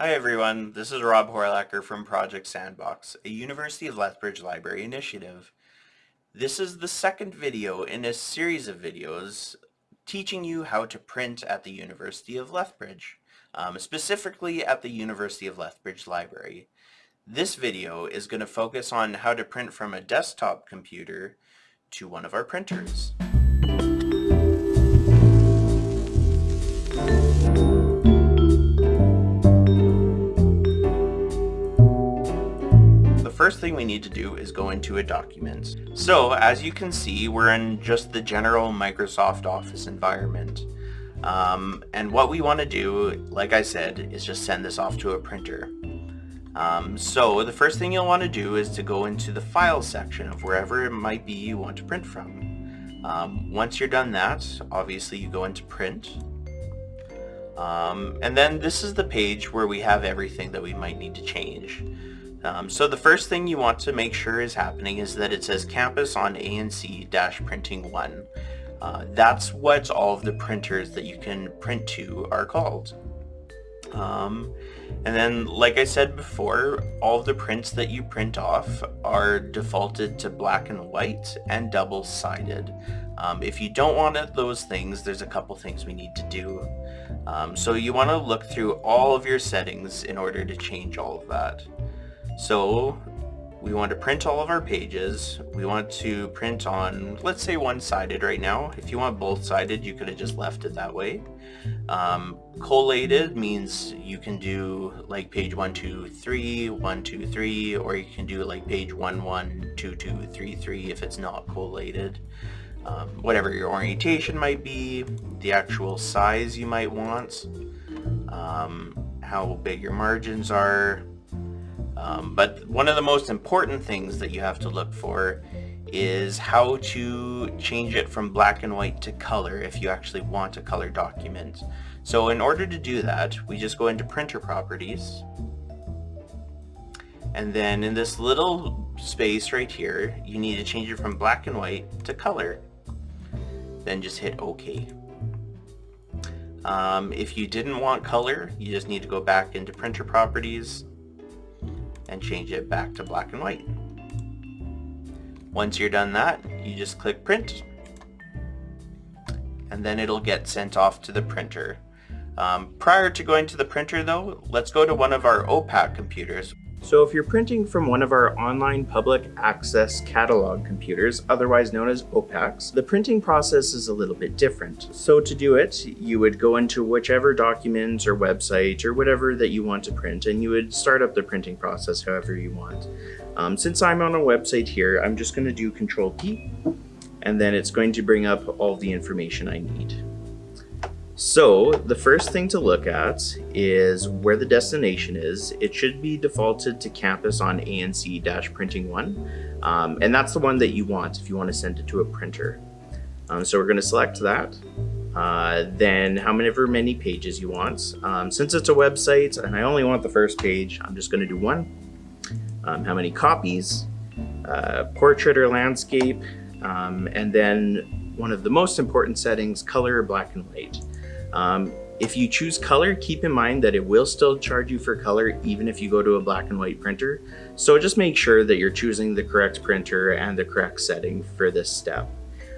Hi everyone, this is Rob Horlacher from Project Sandbox, a University of Lethbridge Library initiative. This is the second video in a series of videos teaching you how to print at the University of Lethbridge, um, specifically at the University of Lethbridge Library. This video is going to focus on how to print from a desktop computer to one of our printers. First thing we need to do is go into a document. So as you can see, we're in just the general Microsoft Office environment. Um, and what we want to do, like I said, is just send this off to a printer. Um, so the first thing you'll want to do is to go into the file section of wherever it might be you want to print from. Um, once you're done that, obviously you go into print. Um, and then this is the page where we have everything that we might need to change. Um, so the first thing you want to make sure is happening is that it says campus on ANC-printing 1. Uh, that's what all of the printers that you can print to are called. Um, and then, like I said before, all the prints that you print off are defaulted to black and white and double-sided. Um, if you don't want it, those things, there's a couple things we need to do. Um, so you want to look through all of your settings in order to change all of that. So we want to print all of our pages. We want to print on, let's say one-sided right now. If you want both-sided, you could have just left it that way. Um, collated means you can do like page 1, 2, 3, 1, 2, 3, or you can do like page 1, 1, 2, 2, 3, 3 if it's not collated. Um, whatever your orientation might be, the actual size you might want, um, how big your margins are, um, but one of the most important things that you have to look for is how to change it from black and white to color if you actually want a color document. So in order to do that, we just go into printer properties. And then in this little space right here, you need to change it from black and white to color. Then just hit OK. Um, if you didn't want color, you just need to go back into printer properties and change it back to black and white. Once you're done that, you just click print and then it'll get sent off to the printer. Um, prior to going to the printer though, let's go to one of our OPAC computers. So if you're printing from one of our online public access catalog computers, otherwise known as OPACs, the printing process is a little bit different. So to do it, you would go into whichever document or website or whatever that you want to print and you would start up the printing process however you want. Um, since I'm on a website here, I'm just going to do Control P and then it's going to bring up all the information I need. So the first thing to look at is where the destination is. It should be defaulted to campus on ANC-printing one. Um, and that's the one that you want if you want to send it to a printer. Um, so we're going to select that. Uh, then how many many pages you want. Um, since it's a website and I only want the first page, I'm just going to do one. Um, how many copies, uh, portrait or landscape, um, and then one of the most important settings, color black and white. Um, if you choose color, keep in mind that it will still charge you for color even if you go to a black and white printer. So just make sure that you're choosing the correct printer and the correct setting for this step.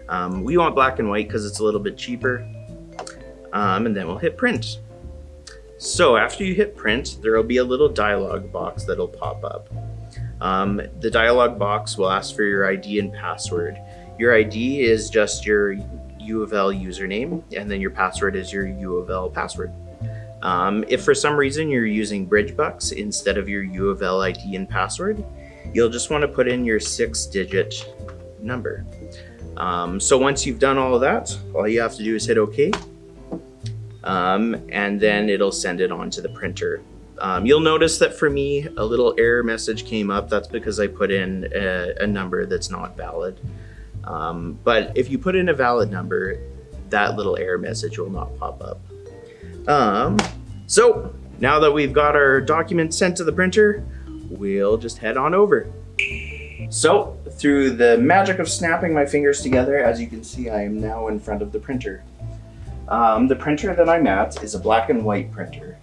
Um, we want black and white because it's a little bit cheaper. Um, and then we'll hit print. So after you hit print, there will be a little dialog box that'll pop up. Um, the dialog box will ask for your ID and password. Your ID is just your U of L username, and then your password is your U of L password. Um, if for some reason you're using Bridgebucks instead of your U of L ID and password, you'll just want to put in your six digit number. Um, so once you've done all of that, all you have to do is hit OK. Um, and then it'll send it on to the printer. Um, you'll notice that for me, a little error message came up. That's because I put in a, a number that's not valid. Um, but if you put in a valid number, that little error message will not pop up. Um, so now that we've got our document sent to the printer, we'll just head on over. So through the magic of snapping my fingers together, as you can see, I am now in front of the printer. Um, the printer that I'm at is a black and white printer.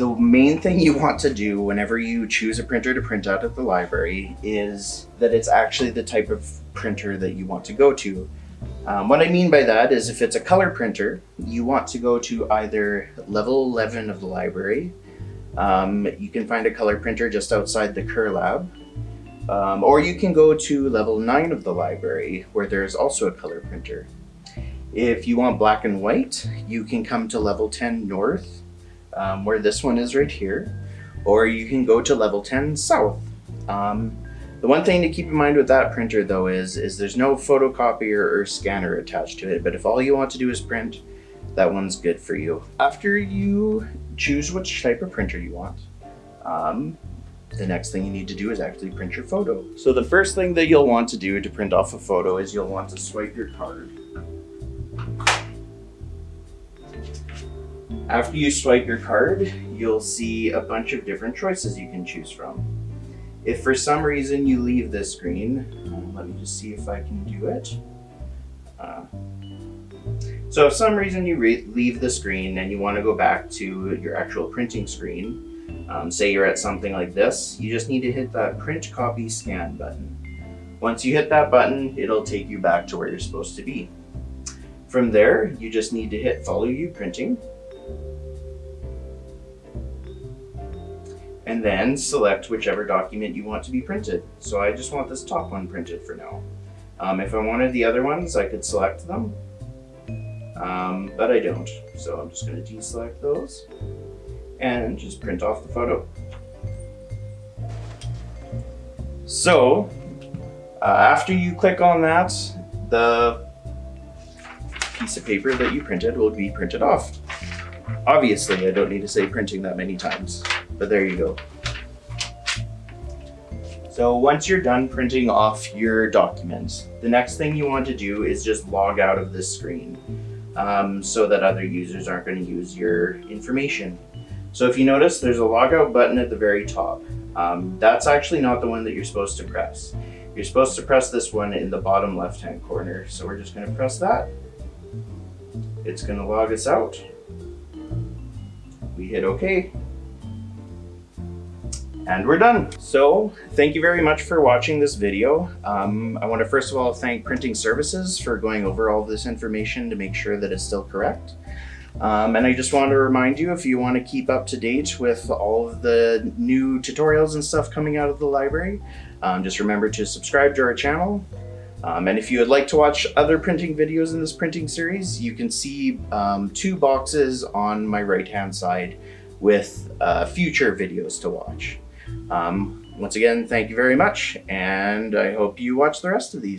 The main thing you want to do whenever you choose a printer to print out at the library is that it's actually the type of printer that you want to go to. Um, what I mean by that is if it's a color printer, you want to go to either level 11 of the library. Um, you can find a color printer just outside the Kerr lab. Um, or you can go to level 9 of the library where there's also a color printer. If you want black and white, you can come to level 10 north, um, where this one is right here, or you can go to level 10 south. Um, the one thing to keep in mind with that printer though is, is there's no photocopier or scanner attached to it, but if all you want to do is print, that one's good for you. After you choose which type of printer you want, um, the next thing you need to do is actually print your photo. So the first thing that you'll want to do to print off a photo is you'll want to swipe your card. After you swipe your card, you'll see a bunch of different choices you can choose from. If for some reason you leave this screen, um, let me just see if I can do it. Uh, so if some reason you leave the screen and you want to go back to your actual printing screen, um, say you're at something like this, you just need to hit that print copy scan button. Once you hit that button, it'll take you back to where you're supposed to be. From there, you just need to hit follow you printing and then select whichever document you want to be printed. So I just want this top one printed for now. Um, if I wanted the other ones, I could select them, um, but I don't. So I'm just going to deselect those and just print off the photo. So uh, after you click on that, the piece of paper that you printed will be printed off. Obviously, I don't need to say printing that many times but there you go. So once you're done printing off your documents, the next thing you want to do is just log out of this screen um, so that other users aren't going to use your information. So if you notice, there's a logout button at the very top. Um, that's actually not the one that you're supposed to press. You're supposed to press this one in the bottom left-hand corner. So we're just going to press that. It's going to log us out. We hit OK and we're done. So thank you very much for watching this video. Um, I want to first of all thank Printing Services for going over all this information to make sure that it's still correct. Um, and I just want to remind you, if you want to keep up to date with all of the new tutorials and stuff coming out of the library, um, just remember to subscribe to our channel. Um, and if you would like to watch other printing videos in this printing series, you can see um, two boxes on my right hand side with uh, future videos to watch. Um, once again, thank you very much, and I hope you watch the rest of these.